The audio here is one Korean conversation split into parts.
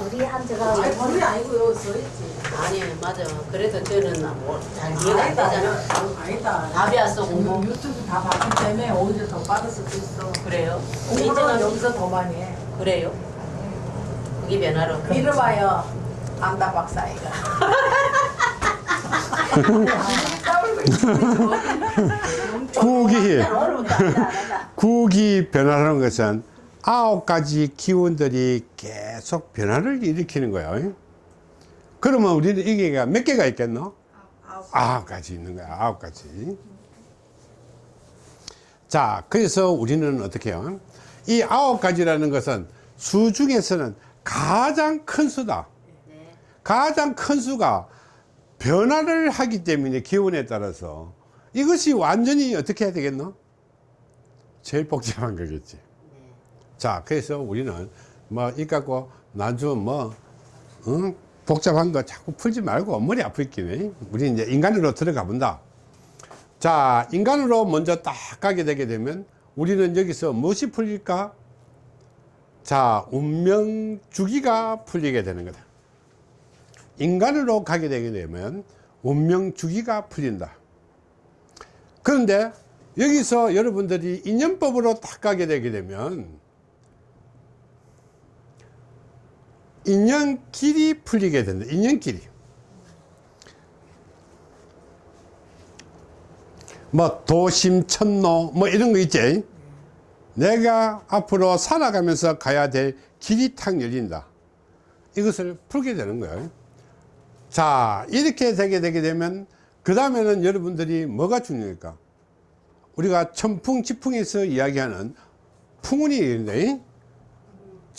우리 한자가 아니 둘이 아니고요 써있지 아니 맞아. 그래도 저는 뭐잘 이해가 안 아니다 되잖아. 아니다. 답이 왔어 공부 유- 유튜브 다 봤기 때문에 오히려 더 빠를 수도 있어. 그래요? 공부는. 여기서 더 많이 해. 그래요? 그게 변화로 이름하여 안다 박사이가. 구기. 구기 변화라는 것은 아홉 가지 기운들이 계속 변화를 일으키는 거예요. 그러면 우리는 이게 몇 개가 있겠노? 아홉 가지 있는 거야. 아홉 가지. 자, 그래서 우리는 어떻게 해요? 이 아홉 가지라는 것은 수 중에서는 가장 큰 수다. 네. 가장 큰 수가 변화를 하기 때문에 기운에 따라서 이것이 완전히 어떻게 해야 되겠노? 제일 복잡한 거겠지. 네. 자, 그래서 우리는 뭐, 이 갖고 나중 뭐, 응? 복잡한 거 자꾸 풀지 말고 머리 아프겠네. 우리 이제 인간으로 들어가 본다. 자, 인간으로 먼저 딱 가게 되게 되면 우리는 여기서 무엇이 풀릴까? 자, 운명 주기가 풀리게 되는 거다. 인간으로 가게 되게 되면 운명 주기가 풀린다. 그런데 여기서 여러분들이 인연법으로 딱 가게 되게 되면 인연길이 풀리게 된다. 인연길이. 뭐 도심 천로 뭐 이런 거 있지. 내가 앞으로 살아가면서 가야 될 길이 탁 열린다. 이것을 풀게 되는 거예요. 자, 이렇게 되게 되게 되면 그 다음에는 여러분들이 뭐가 중요할까? 우리가 천풍지풍에서 이야기하는 풍운이 있는데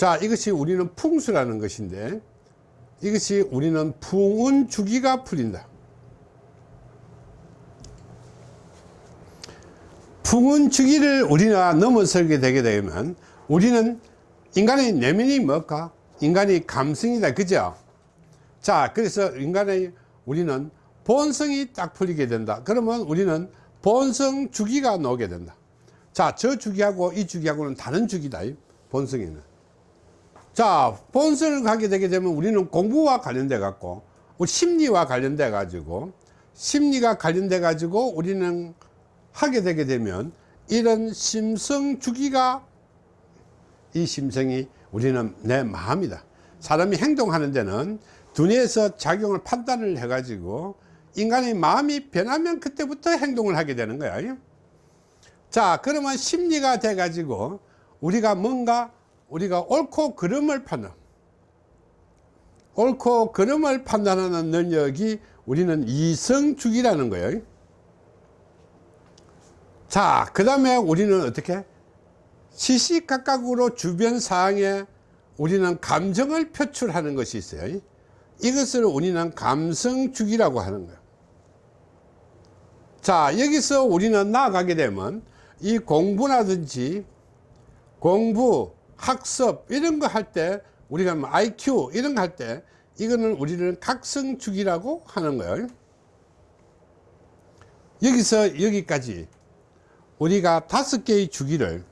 자 이것이 우리는 풍수라는 것인데 이것이 우리는 풍운 주기가 풀린다. 풍운 주기를 우리가 넘어서게 되게 되면 우리는 인간의 내면이 뭘까 인간의 감성이다. 그죠? 자 그래서 인간의 우리는 본성이 딱 풀리게 된다. 그러면 우리는 본성 주기가 나오게 된다. 자저 주기하고 이 주기하고는 다른 주기다 이 본성에는 자 본성을 가게 되게 되면 우리는 공부와 관련돼 갖고 우리 심리와 관련돼 가지고 심리가 관련돼 가지고 우리는 하게 되게 되면 이런 심성 주기가 이 심성이 우리는 내 마음이다. 사람이 행동하는 데는 두뇌에서 작용을 판단을 해 가지고 인간의 마음이 변하면 그때부터 행동을 하게 되는 거야. 자 그러면 심리가 돼 가지고 우리가 뭔가 우리가 옳고 그름을 판단 옳고 그름을 판단하는 능력이 우리는 이성주기라는 거예요. 자그 다음에 우리는 어떻게? 시시각각으로 주변 상황에 우리는 감정을 표출하는 것이 있어요. 이것을 우리는 감성주기라고 하는 거예요. 자 여기서 우리는 나아가게 되면 이 공부라든지 공부 학습 이런 거 할 때 우리가 뭐 IQ 이런 거 할 때 이거는 우리는 각성주기라고 하는 거예요. 여기서 여기까지. 우리가 다섯 개의 주기를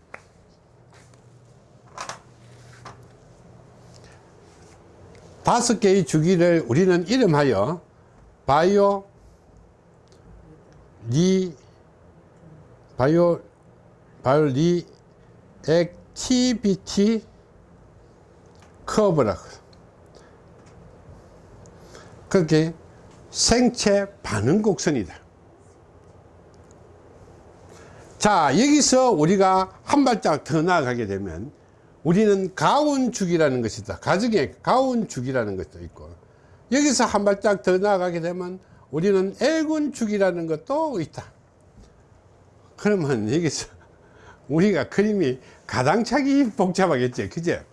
다섯 개의 주기를 우리는 이름하여 bio re- bio bio reactivity curve라고 그게 생체 반응 곡선이다. 자 여기서 우리가 한 발짝 더 나아가게 되면 우리는 가운축이라는 것이 있다. 가정의 가운축이라는 것도 있고 여기서 한 발짝 더 나아가게 되면 우리는 애군축이라는 것도 있다. 그러면 여기서 우리가 그림이 가당차기 복잡하겠지 그제?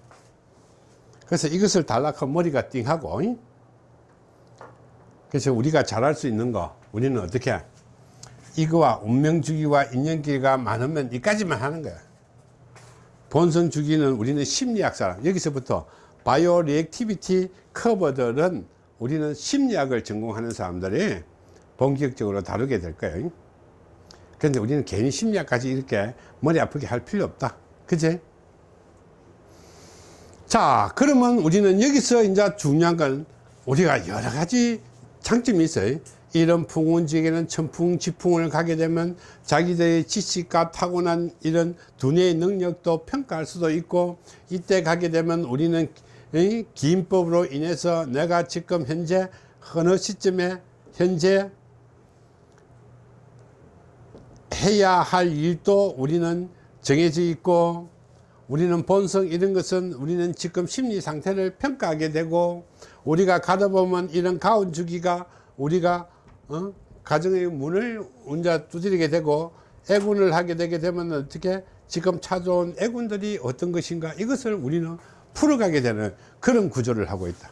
그래서 이것을 달락하면 머리가 띵하고 잉? 그래서 우리가 잘할 수 있는 거 우리는 어떻게? 이거와 운명주기와 인연기가 많으면 이까지만 하는 거야. 본성주기는 우리는 심리학 사람. 여기서부터 바이오 리액티비티 커버들은 우리는 심리학을 전공하는 사람들이 본격적으로 다루게 될 거예요 그런데 우리는 괜히 심리학까지 이렇게 머리 아프게 할 필요 없다 그제 자, 그러면 우리는 여기서 이제 중요한 건 우리가 여러 가지 장점이 있어요. 이런 풍운지에는 천풍 지풍을 가게 되면 자기들의 지식과 타고난 이런 두뇌의 능력도 평가할 수도 있고 이때 가게 되면 우리는 이 기인법으로 인해서 내가 지금 현재 어느 시점에 현재 해야 할 일도 우리는 정해져 있고 우리는 본성 이런 것은 우리는 지금 심리 상태를 평가하게 되고 우리가 가다 보면 이런 가운 주기가 우리가 어? 가정의 문을 혼자 두드리게 되고 애군을 하게 되게 되면 어떻게 지금 찾아온 애군들이 어떤 것인가 이것을 우리는 풀어가게 되는 그런 구조를 하고 있다.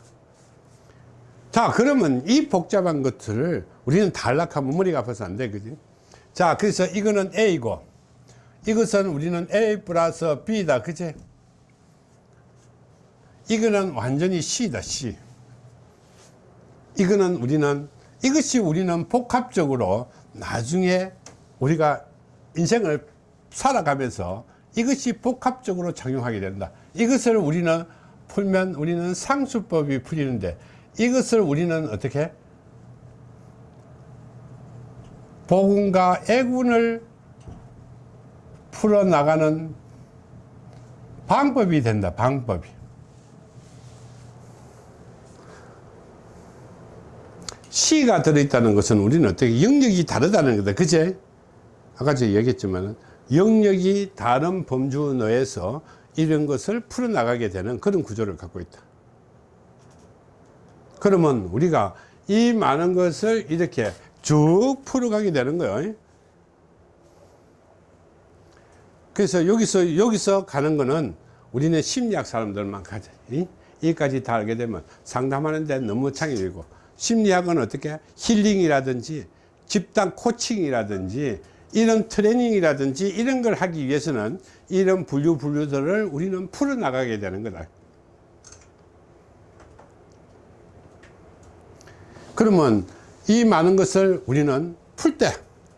자 그러면 이 복잡한 것들을 우리는 단락하면 머리가 아파서 안 되거든. 자 그래서 이거는 A고 이것은 우리는 A 플러스 B다. 그제 이거는 완전히 C다 C. 이거는 우리는 이것이 우리는 복합적으로 나중에 우리가 인생을 살아가면서 이것이 복합적으로 작용하게 된다. 이것을 우리는 풀면 우리는 상수법이 풀리는데 이것을 우리는 어떻게? 복음과 애군을 풀어나가는 방법이 된다 방법이. 시가 들어있다는 것은 우리는 어떻게 영역이 다르다는 거다 그제? 아까 제가 얘기했지만 영역이 다른 범주 내에서 이런 것을 풀어나가게 되는 그런 구조를 갖고 있다. 그러면 우리가 이 많은 것을 이렇게 쭉 풀어가게 되는 거예요 그래서 여기서 여기서 가는 거는 우리는 심리학 사람들만 가자 이? 여기까지 다 알게 되면 상담하는 데 너무 창의되고 심리학은 어떻게 힐링이라든지 집단 코칭이라든지 이런 트레이닝이라든지 이런 걸 하기 위해서는 이런 분류 분류들을 우리는 풀어나가게 되는 거다 그러면 이 많은 것을 우리는 풀 때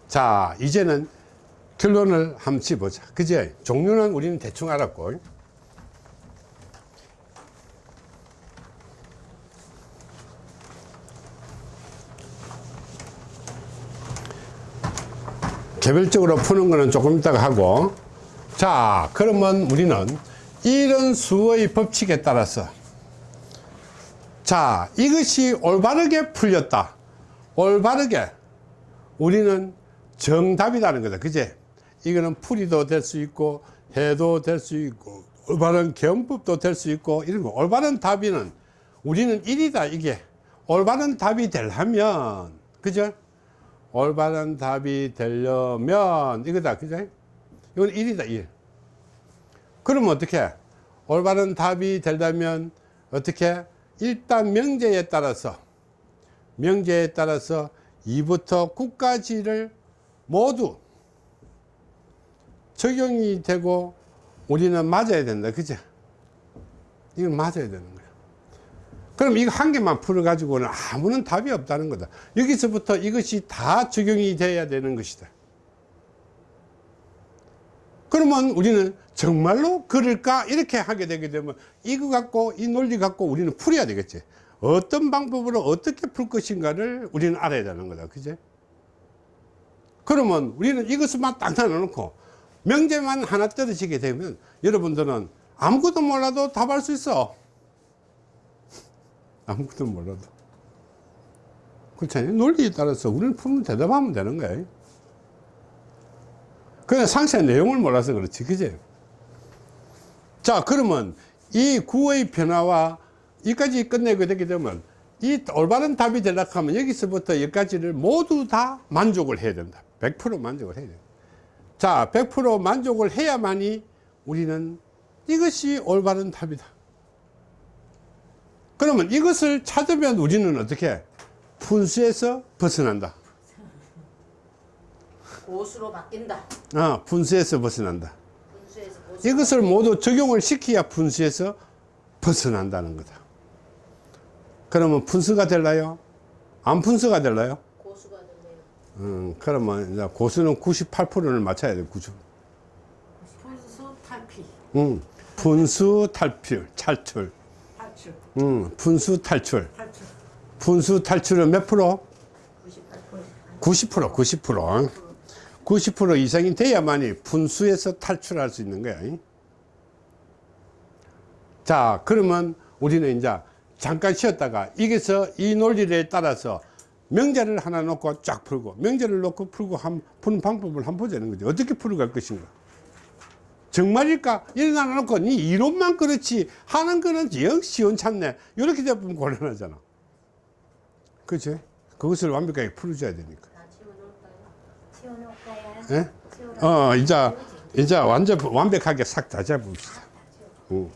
자 이제는 결론을 한번 짚어보자. 그제 종류는 우리는 대충 알았고. 개별적으로 푸는 거는 조금 이따가 하고. 자 그러면 우리는 이런 수의 법칙에 따라서. 자 이것이 올바르게 풀렸다. 올바르게 우리는 정답이라는 거다. 그제 이거는 풀이도 될 수 있고 해도 될 수 있고 올바른 경법도 될 수 있고 이런 거. 올바른 답이는 우리는 일이다 이게. 올바른 답이 되려면 그죠? 올바른 답이 되려면 이거다 그죠? 이건 일이다 일. 그러면 어떻게? 올바른 답이 되려면 어떻게? 일단 명제에 따라서 명제에 따라서 2부터 9까지를 모두 적용이 되고 우리는 맞아야 된다. 그죠? 이건 맞아야 되는 거야. 그럼 이거 한 개만 풀어 가지고는 아무런 답이 없다는 거다. 여기서부터 이것이 다 적용이 돼야 되는 것이다. 그러면 우리는 정말로 그럴까? 이렇게 하게 되게 되면 이거 갖고 이 논리 갖고 우리는 풀어야 되겠지. 어떤 방법으로 어떻게 풀 것인가를 우리는 알아야 되는 거다. 그제 그러면 우리는 이것만 딱 나눠놓고 명제만 하나 떨어지게 되면 여러분들은 아무것도 몰라도 답할 수 있어. 아무것도 몰라도. 그렇잖아요. 논리에 따라서 우리는 풀면 대답하면 되는 거예요. 그냥 상세한 내용을 몰라서 그렇지 그제 자 그러면 이 구의 변화와 여기까지 끝내게 되게 되면 이 올바른 답이 되려고 하면 여기서부터 여기까지를 모두 다 만족을 해야 된다. 100% 만족을 해야 된다 자, 100% 만족을 해야만이 우리는 이것이 올바른 답이다. 그러면 이것을 찾으면 우리는 어떻게? 분수에서 벗어난다. 고수로 바뀐다. 어, 분수에서 벗어난다. 분수에서. 이것을 모두 적용을 시켜야 분수에서 벗어난다는 거다. 그러면 분수가 될라요? 안 분수가 될라요? 음, 그러면 이제 고수는 98%를 맞춰야 돼, 90. 분수 탈피. 음. 분수 탈출, 탈출. 탈출. 음, 분수 탈출. 탈출. 분수 탈출은 몇 프로? 98%. 90%, 90%. 90% 이상이 돼야만이 분수에서 탈출할 수 있는 거야. 잉? 자, 그러면 우리는 이제 잠깐 쉬었다가 여기서 이 논리를 따라서 명제를 하나 놓고 쫙 풀고 명제를 놓고 풀고 한, 푸는 방법을 한번 보자는 거죠. 어떻게 풀어갈 것인가. 정말일까? 일어나 놓고 니 이론만 그렇지 하는 거는 영 시원찮네. 이렇게 되면 곤란하잖아. 그치? 그것을 완벽하게 풀어줘야 되니까. 예? 어, 이제, 이제 완전, 완벽하게 싹 다 잡읍시다. 응.